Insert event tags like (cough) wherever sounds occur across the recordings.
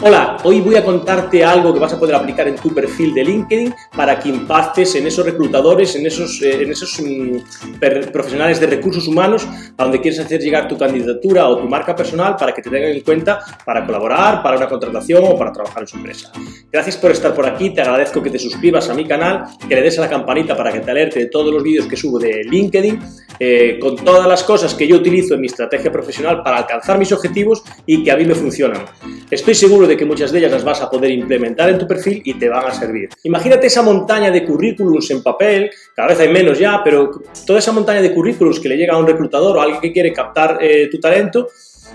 Hola, hoy voy a contarte algo que vas a poder aplicar en tu perfil de LinkedIn para que impactes en esos reclutadores, en esos, eh, en esos mm, profesionales de recursos humanos a donde quieres hacer llegar tu candidatura o tu marca personal para que te tengan en cuenta para colaborar, para una contratación o para trabajar en su empresa. Gracias por estar por aquí, te agradezco que te suscribas a mi canal, que le des a la campanita para que te alerte de todos los vídeos que subo de LinkedIn, eh, con todas las cosas que yo utilizo en mi estrategia profesional para alcanzar mis objetivos y que a mí me funcionan. Estoy seguro de que muchas de ellas las vas a poder implementar en tu perfil y te van a servir. Imagínate esa montaña de currículums en papel, cada vez hay menos ya, pero toda esa montaña de currículums que le llega a un reclutador o a alguien que quiere captar eh, tu talento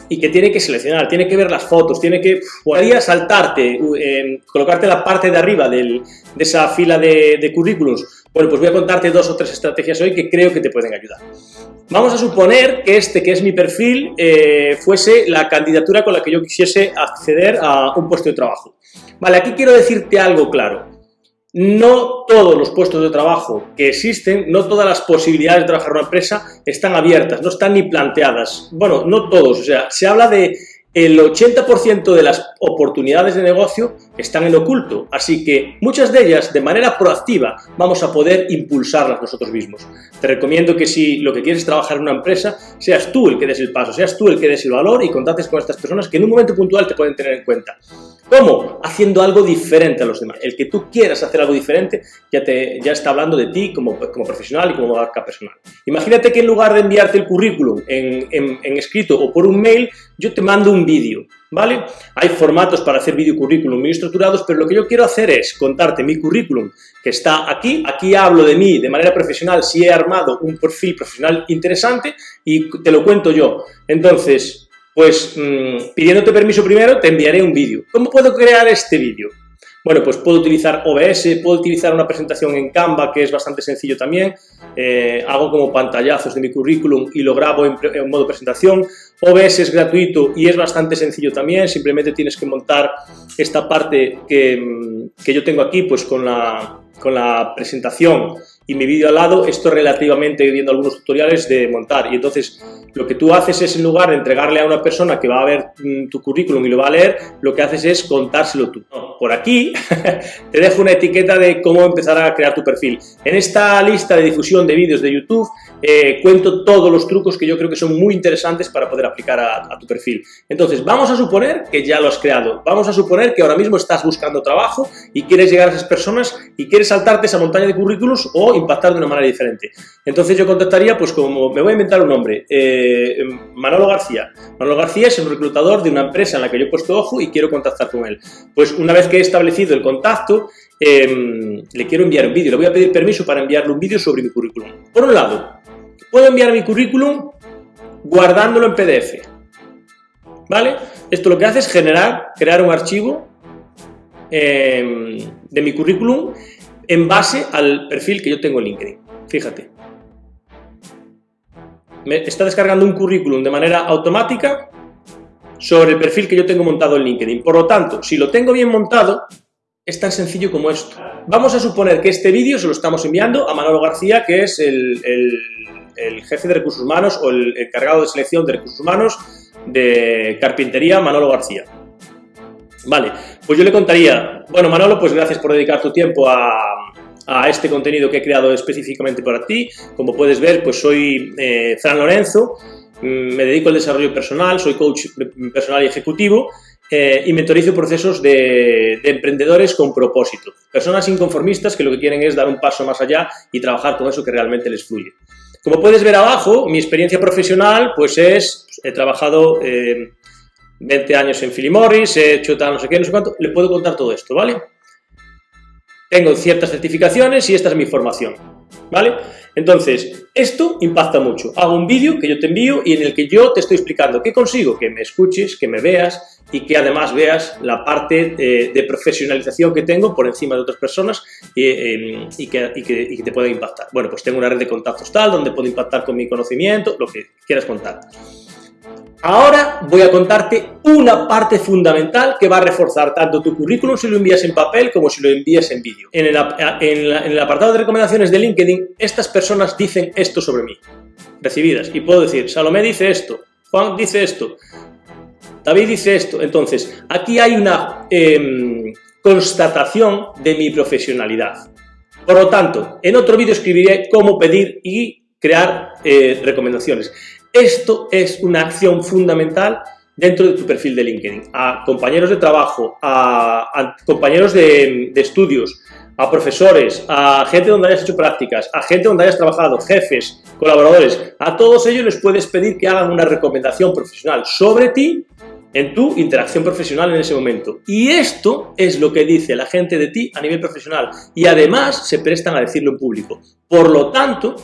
y que tiene que seleccionar, tiene que ver las fotos, tiene que podría saltarte, eh, colocarte la parte de arriba de esa fila de, de currículums. Bueno, pues voy a contarte dos o tres estrategias hoy que creo que te pueden ayudar. Vamos a suponer que este, que es mi perfil, eh, fuese la candidatura con la que yo quisiese acceder a un puesto de trabajo. Vale, aquí quiero decirte algo claro. No todos los puestos de trabajo que existen, no todas las posibilidades de trabajar en una empresa están abiertas, no están ni planteadas. Bueno, no todos, o sea, se habla de el 80% de las oportunidades de negocio están en oculto, así que muchas de ellas de manera proactiva vamos a poder impulsarlas nosotros mismos. Te recomiendo que si lo que quieres es trabajar en una empresa, seas tú el que des el paso, seas tú el que des el valor y contactes con estas personas que en un momento puntual te pueden tener en cuenta. ¿Cómo? Haciendo algo diferente a los demás. El que tú quieras hacer algo diferente ya, te, ya está hablando de ti como, como profesional y como marca personal. Imagínate que en lugar de enviarte el currículum en, en, escrito o por un mail, yo te mando un vídeo, ¿vale? Hay formatos para hacer vídeo currículum muy estructurados, pero lo que yo quiero hacer es contarte mi currículum que está aquí. Aquí hablo de mí de manera profesional si he armado un perfil profesional interesante y te lo cuento yo. Entonces, pues mmm, pidiéndote permiso primero, te enviaré un vídeo. ¿Cómo puedo crear este vídeo? Bueno, pues puedo utilizar OBS, puedo utilizar una presentación en Canva, que es bastante sencillo también. Eh, hago como pantallazos de mi currículum y lo grabo en, modo presentación. OBS es gratuito y es bastante sencillo también. Simplemente tienes que montar esta parte que, mm, que yo tengo aquí, pues con la, con la presentación y mi vídeo al lado, esto relativamente viendo algunos tutoriales de montar. Y entonces lo que tú haces es en lugar de entregarle a una persona que va a ver mm, tu currículum y lo va a leer, lo que haces es contárselo tú. Por aquí (laughs) te dejo una etiqueta de cómo empezar a crear tu perfil. En esta lista de difusión de vídeos de YouTube eh, cuento todos los trucos que yo creo que son muy interesantes para poder aplicar a, tu perfil. Entonces vamos a suponer que ya lo has creado. Vamos a suponer que ahora mismo estás buscando trabajo y quieres llegar a esas personas y quieres saltarte esa montaña de currículos o impactar de una manera diferente. Entonces yo contactaría, pues como me voy a inventar un nombre, eh, Manolo García. Manolo García es el reclutador de una empresa en la que yo he puesto ojo y quiero contactar con él. Pues una vez he establecido el contacto, eh, le quiero enviar un vídeo, le voy a pedir permiso para enviarle un vídeo sobre mi currículum. Por un lado, puedo enviar mi currículum guardándolo en PDF. ¿Vale? Esto lo que hace es generar, crear un archivo eh, de mi currículum en base al perfil que yo tengo en LinkedIn. Fíjate. Me está descargando un currículum de manera automática sobre el perfil que yo tengo montado en LinkedIn. Por lo tanto, si lo tengo bien montado, es tan sencillo como esto. Vamos a suponer que este vídeo se lo estamos enviando a Manolo García, que es el, jefe de recursos humanos o el encargado de selección de recursos humanos de carpintería Manolo García. Vale, pues yo le contaría, bueno Manolo, pues gracias por dedicar tu tiempo a, este contenido que he creado específicamente para ti. Como puedes ver, pues soy eh, Fran Lorenzo, me dedico al desarrollo personal, soy coach personal y ejecutivo eh, y mentorizo procesos de, de, emprendedores con propósito. Personas inconformistas que lo que quieren es dar un paso más allá y trabajar con eso que realmente les fluye. Como puedes ver abajo, mi experiencia profesional pues es, he trabajado eh, 20 años en Philip Morris, he hecho tal, no sé qué, no sé cuánto, le puedo contar todo esto, ¿vale? Tengo ciertas certificaciones y esta es mi formación, ¿vale? Entonces, esto impacta mucho. Hago un vídeo que yo te envío y en el que yo te estoy explicando qué consigo, que me escuches, que me veas y que además veas la parte eh, de profesionalización que tengo por encima de otras personas eh, que, y, que, y, que, te pueda impactar. Bueno, pues tengo una red de contactos tal, donde puedo impactar con mi conocimiento, lo que quieras contar. Ahora voy a contarte una parte fundamental que va a reforzar tanto tu currículum si lo envías en papel como si lo envías en vídeo. En, el apartado de recomendaciones de LinkedIn, estas personas dicen esto sobre mí, recibidas. Y puedo decir, Salomé dice esto, Juan dice esto. David dice esto. Entonces, aquí hay una em, constatación de mi profesionalidad. Por lo tanto, en otro vídeo escribiré cómo pedir y crear eh, recomendaciones. Esto es una acción fundamental dentro de tu perfil de LinkedIn. A compañeros de trabajo, a, compañeros de, de, estudios, a profesores, a gente donde hayas hecho prácticas, a gente donde hayas trabajado, jefes, colaboradores, a todos ellos les puedes pedir que hagan una recomendación profesional sobre ti en tu interacción profesional en ese momento. Y esto es lo que dice la gente de ti a nivel profesional y además se prestan a decirlo en público. Por lo tanto,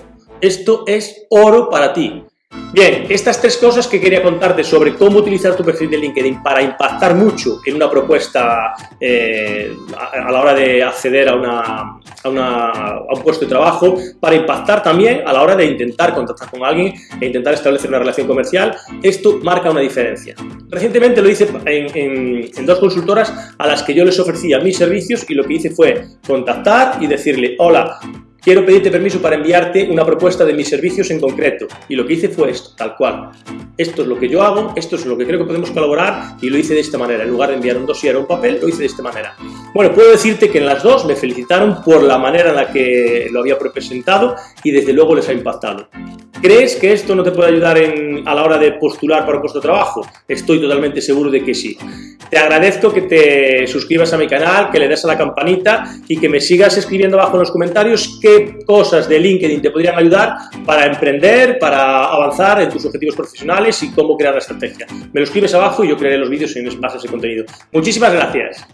esto es oro para ti. Bien, estas tres cosas que quería contarte sobre cómo utilizar tu perfil de LinkedIn para impactar mucho en una propuesta eh, a, la hora de acceder a, una, a, un puesto de trabajo, para impactar también a la hora de intentar contactar con alguien e intentar establecer una relación comercial, esto marca una diferencia. Recientemente lo hice en, en dos consultoras a las que yo les ofrecía mis servicios y lo que hice fue contactar y decirle, hola, quiero pedirte permiso para enviarte una propuesta de mis servicios en concreto. Y lo que hice fue esto, tal cual. Esto es lo que yo hago, esto es lo que creo que podemos colaborar y lo hice de esta manera. En lugar de enviar un dossier o un papel, lo hice de esta manera. Bueno, puedo decirte que en las dos me felicitaron por la manera en la que lo había presentado y desde luego les ha impactado. ¿Crees que esto no te puede ayudar a la hora de postular para un puesto de trabajo? Estoy totalmente seguro de que sí. Te agradezco que te suscribas a mi canal, que le des a la campanita y que me sigas escribiendo abajo en los comentarios qué cosas de LinkedIn te podrían ayudar para emprender, para avanzar en tus objetivos profesionales y cómo crear la estrategia. Me lo escribes abajo y yo crearé los vídeos en a ese contenido. Muchísimas gracias.